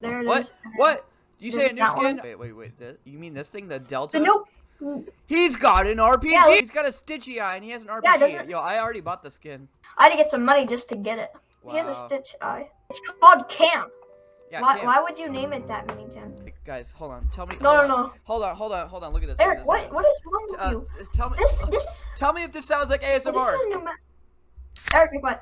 There it is. What? What? You say a new skin? one? Wait, wait, wait. th- You mean this thing, the Delta? The new. He's got an RPG. Yeah, He's got a Stitchy eye, and he has an Yeah, RPG. doesn't- Yo, I already bought the skin. I had to get some money just to get it. He has a Stitch eye. It's called Camp. Yeah, why, Cam. why would you name it that, Minington? Hey, Guys, hold on. Tell me. No, no, on. no. Hold on, hold on, hold on. Look at this. Eric, this what, what is wrong with Uh, you? tell me. This this Tell me if this sounds like this is ASMR. a new. Eric, be quiet.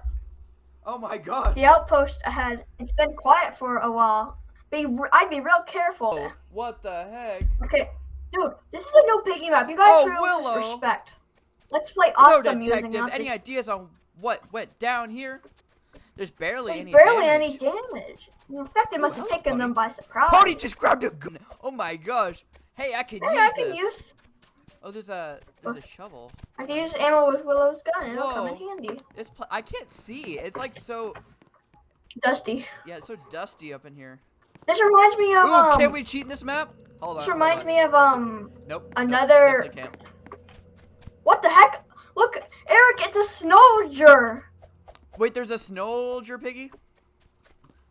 Oh my gosh. The outpost ahead. It's been quiet for a while. Be I'd be real careful. Oh, what the heck? Okay, dude, this is a new piggy map. You guys Oh, Willow. respect. Let's play So, awesome detective, any ideas on what went down here? There's barely There's any barely damage. any damage. In fact, it must have taken Pony. them by surprise. Pony just grabbed a gun. Oh my gosh. Hey, I can Hey, use I can this. use Oh, there's a there's a shovel. I can use ammo with Willow's gun. It'll come in handy. It's pl- I can't see. It's like so Dusty. yeah, it's so dusty up in here. This reminds me of Ooh, um. can we cheat in this map? Hold on. this reminds on. me of um. Nope. another- Nope, can't. What the heck? Look, Eric, it's a snowger. Wait, there's a snowger piggy.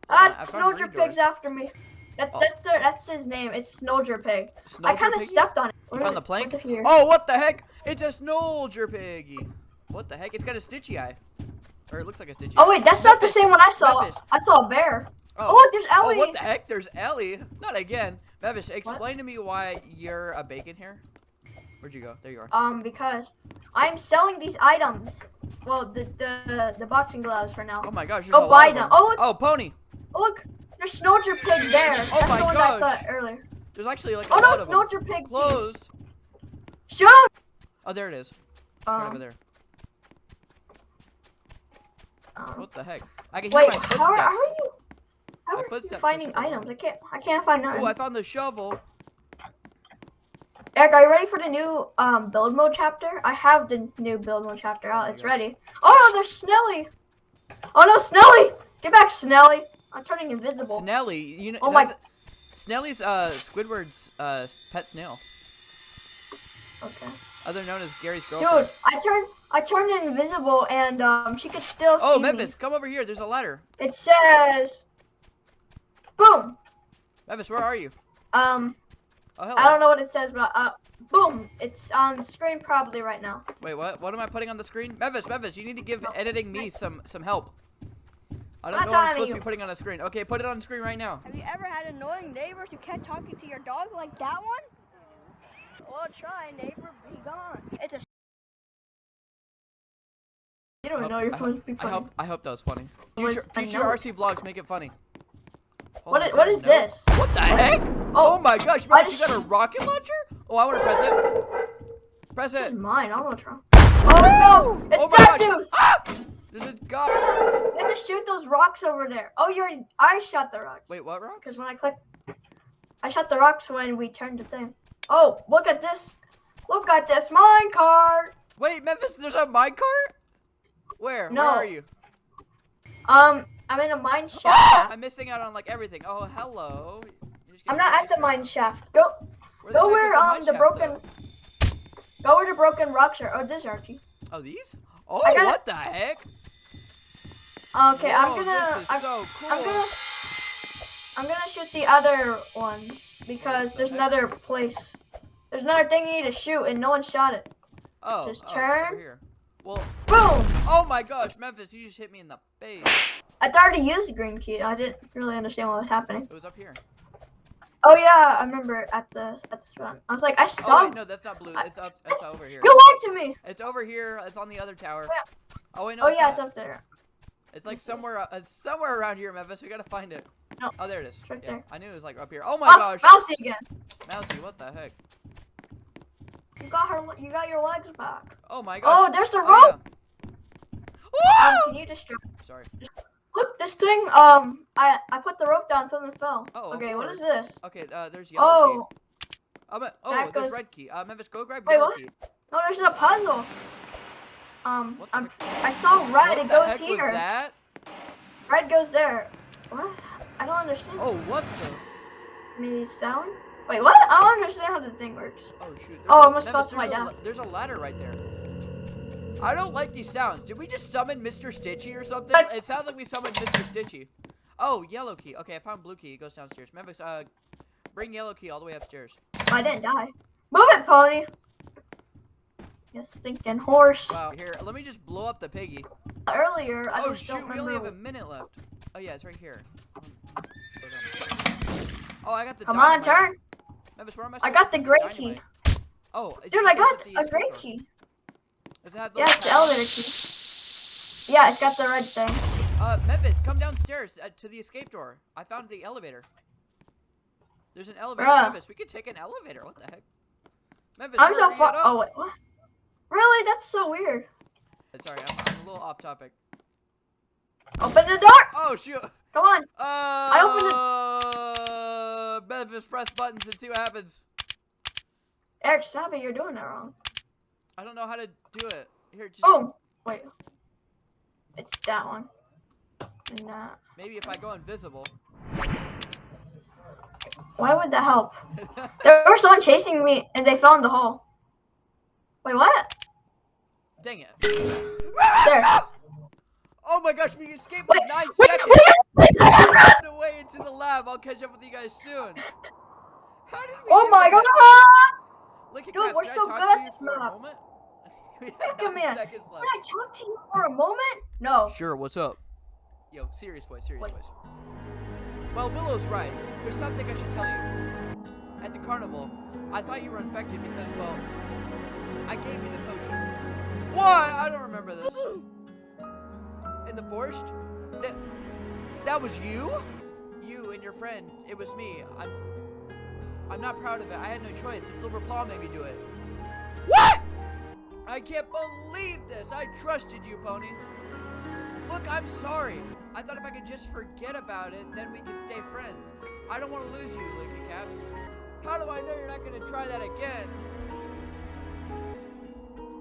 Ah, found Snowger. Pig's after me. That's Oh. that's their, that's his name. It's Snowger Pig. I kind of stepped on it. You found the plank? Oh, what the heck? It's a snowger piggy. What the heck? It's got a stitchy eye. Or it looks like a stitchy Oh wait, that's not the same one I saw. I saw a bear. Oh. Oh, look, there's Oh, what the heck? There's Ellie. Not again. Mavis, explain to me why you're a bacon here. Where'd you go? There you are. Um, because I'm selling these items. Well, the the the boxing gloves for now. Oh my gosh, Go a buy them. Oh, look. Oh, pony. Oh, look, there's Snowger Pig there. Oh that's my the one I gosh. thought earlier. There's actually like a Oh lot no, of them. Pig. Close. Shoot. Oh, there it is. Right over Um, there. um, What the heck? I can hear wait, my how footsteps. are, how are you? How are you finding items? I can't. I can't find none. Oh, I found the shovel. Eric, are you ready for the new um build mode chapter? I have the new build mode chapter Oh out. my it's gosh. ready. Oh no, there's Snelly. Oh no, Snelly! Get back, Snelly! I'm turning invisible. Snelly, you know Oh my- Snelly's uh Squidward's uh pet snail, okay. other known as Gary's girlfriend. Dude, I turned I turned invisible and um she could still oh, Memphis, come over here. There's a ladder. me. It says, boom. Memphis, where are you? Um, Oh, hello. I don't know what it says, but uh, boom. It's on screen probably right now. Wait, what? What am I putting on the screen? Memphis, Memphis, you need to give editing me some some help. I don't I'm know what I'm supposed to to be putting on the screen. Okay, put it on screen right now. Have you ever had annoying neighbors who kept talking to your dog like that one? Well, try, neighbor, be gone. It's a You don't I know hope- you're I supposed to be funny. I hope I hope that was funny. Future, future. RC vlogs make it funny. Hold What on, is- is what there a is note? this? What the heck? Oh, Oh, my gosh, I Memphis, you got a rocket launcher? Oh, I want to press it. Press This it. is mine. I want to try. Oh no! It's oh my that gosh. dude! Ah! There's a god. You have to shoot those rocks over there. Oh, you're. I shot the rocks. Wait, what rocks? Because when I clicked, I shot the rocks when we turned the thing. Oh, look at this! Look at this mine cart. Wait, Memphis, there's a minecart? Where? No. Where are you? Um, I'm in a mine shaft. I'm missing out on like everything. Oh, hello. I'm not at the mine shaft. Go, Where the go where um the shaft, broken. though? Go where the broken rocks are. Oh, this Archie. Oh, these? Oh, gotta- what the heck? Okay, I'm gonna. This is I'm, so cool. I'm gonna. I'm gonna shoot the other ones because the there's heck? another place. There's another thing you need to shoot and no one shot it. Oh, just oh, turn. here. Well, Boom! oh my gosh, Memphis, you just hit me in the face. I thought I used the green key. I didn't really understand what was happening. It was up here. Oh yeah, I remember at the at the spot. I was like, I Oh saw. wait, no, that's not blue. It's up. It's over here. You lied to me. It's over here. It's on the other tower. Yeah. Oh wait, no. oh it's yeah, not. it's up there. It's like somewhere, uh, somewhere around here, Memphis. We gotta find it. No. Oh, there it is. right yeah, there. I knew it was like up here. Oh my Oh, gosh, Mousy again. Mousy, what the heck? You got her. You got your legs back. Oh my gosh. Oh, there's the Oh, rope. yeah. Um, can you distract? Sorry. This thing. Um, I I put the rope down, something fell. Oh, okay, What is this? Okay, uh, there's yellow Oh, key. Oh, but, oh That there's goes- red key. Uh, Memphis, go grab Wait, yellow what? key. no, there's a puzzle. Um, I'm, I saw red. What it goes here. that? Red goes there. What? I don't understand. Oh, what the? Maybe it's down. Wait, what? I don't understand how the thing works. Oh shoot. There's Oh, a, I almost Memphis, fell to my death. There's a ladder right there. I don't like these sounds. Did we just summon Mr. Stitchy or something? It sounds like we summoned Mr. Stitchy. Oh, yellow key. Okay, I found blue key. It goes downstairs. Memphis, uh, bring yellow key all the way upstairs. I didn't die. Move it, pony. You stinking horse. Wow. Here, let me just blow up the piggy. Earlier, I oh just shoot, we only have a minute left. Oh yeah, it's right here. Oh, I got the. Come on, turn. Memphis, where am I? I got the gray key. Oh, it's, Dude, I got a great key. Does it have the Yeah, it's the elevator key. Yeah, it's got the red thing. Uh, Memphis, come downstairs uh, to the escape door. I found the elevator. There's an elevator. Bruh. Memphis, we could take an elevator. What the heck? Memphis, I'm so far. Oh wait, what? Really? That's so weird. Sorry, I'm, I'm a little off topic. Open the door. Oh shoot! Come on. Uh, Memphis, press buttons and see what happens. Eric, stop it. You're doing that wrong. I don't know how to do it. Here, just Oh, wait. It's that one. And that. maybe if I go invisible. Why would that help? There was someone chasing me, and they fell in the hole. Wait, what? Dang it! There. Oh my gosh, we escaped Wait, in nine wait, seconds. wait, wait. Away into the lab. I'll catch up with you guys soon. How did we Oh my god! Look at Dude, Caps, we're so good at this map. moment? we Wait have a nine minute. seconds Can. I talk to you for a moment? No. Sure, what's up? Yo, serious voice, serious Wait. voice. Well, Willow's right. There's something I should tell you. At the carnival, I thought you were infected because, well, I gave you the potion. What? I don't remember this. In the forest? That, that was you? You and your friend. It was me. I'm, I'm not proud of it. I had no choice. The silver paw made me do it. What? I can't believe this. I trusted you, Pony. Look, I'm sorry. I thought if I could just forget about it, then we could stay friends. I don't want to lose you, Lucky Caps. How do I know you're not going to try that again?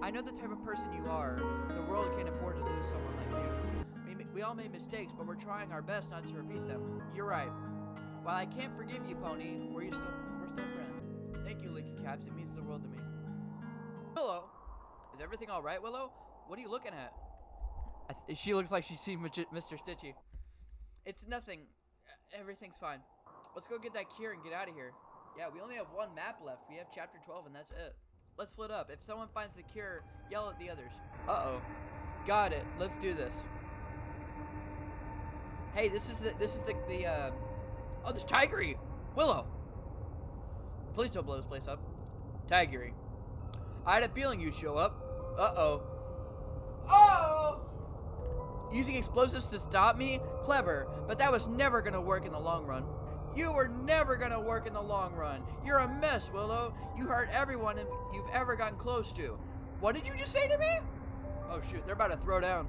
I know the type of person you are. The world can't afford to lose someone like you. We, we all made mistakes, but we're trying our best not to repeat them. You're right. While I can't forgive you, Pony, we're still we're still. Thank you, Licky Caps. It means the world to me. Willow, is everything all right, Willow? What are you looking at? She looks like she's seen Mr. Stitchy. It's nothing. Everything's fine. Let's go get that cure and get out of here. Yeah, we only have one map left. We have chapter 12 and that's it. Let's split up. If someone finds the cure, yell at the others. Uh-oh. Got it. Let's do this. Hey, this is the this is the the uh Oh, there's Tigry. Willow. Please don't blow this place up. Tigry. I had a feeling you'd show up. Uh-oh. Oh! Using explosives to stop me? Clever, but that was never gonna work in the long run. You were never gonna work in the long run. You're a mess, Willow. You hurt everyone you've ever gotten close to. What did you just say to me? Oh shoot, they're about to throw down.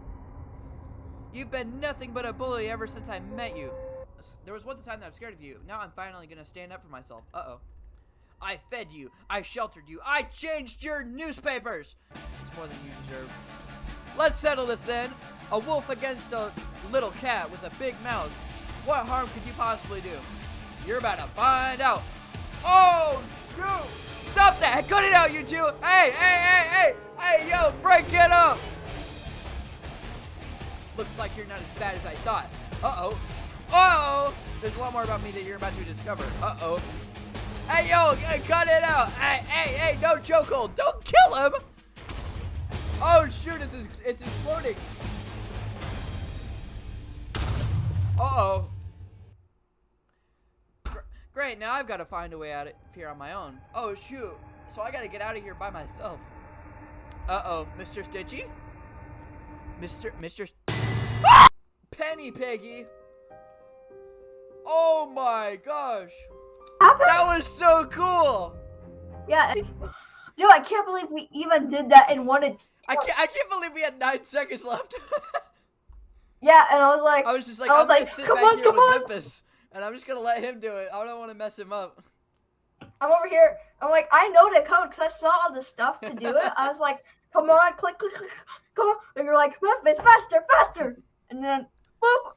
You've been nothing but a bully ever since I met you. There was once a time that I was scared of you. Now I'm finally gonna stand up for myself. Uh-oh. I fed you. I sheltered you. I changed your newspapers. It's more than you deserve. Let's settle this then. A wolf against a little cat with a big mouth. What harm could you possibly do? You're about to find out. Oh, shoot. Stop that. Cut it out, you two. Hey, hey, hey, hey. Hey, yo, break it up. Looks like you're not as bad as I thought. Uh-oh. Uh-oh. There's a lot more about me that you're about to discover. Uh-oh. Hey, yo, cut it out. Hey, hey, hey, no chokehold. Don't kill him. Oh, shoot, it's, it's exploding. Uh-oh. Great, now I've got to find a way out of here on my own. Oh, shoot. So I got to get out of here by myself. Uh-oh, Mr. Stitchy? Mr. Mr. Ah! Penny Piggy. Oh my gosh. Happened? That was so cool. Yeah. Dude, I can't believe we even did that and wanted. I can't, I can't believe we had nine seconds left. Yeah, and I was like, I was just like, I I'm was gonna like, "Come on, come on." Memphis, and I'm just gonna let him do it. I don't want to mess him up. I'm over here. I'm like, I know the code because I saw all the stuff to do it. I was like, come on, click, click, click, come on. And you're like, Memphis, faster, faster. And then, boop,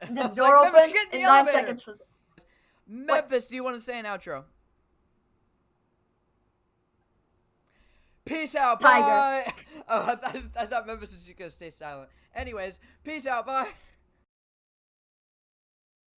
I the door like, in In nine elevator. seconds. Was Memphis, do you want to say an outro? Peace out, Tiger. bye. Oh, I thought, I thought Memphis was just gonna stay silent. Anyways, peace out, bye.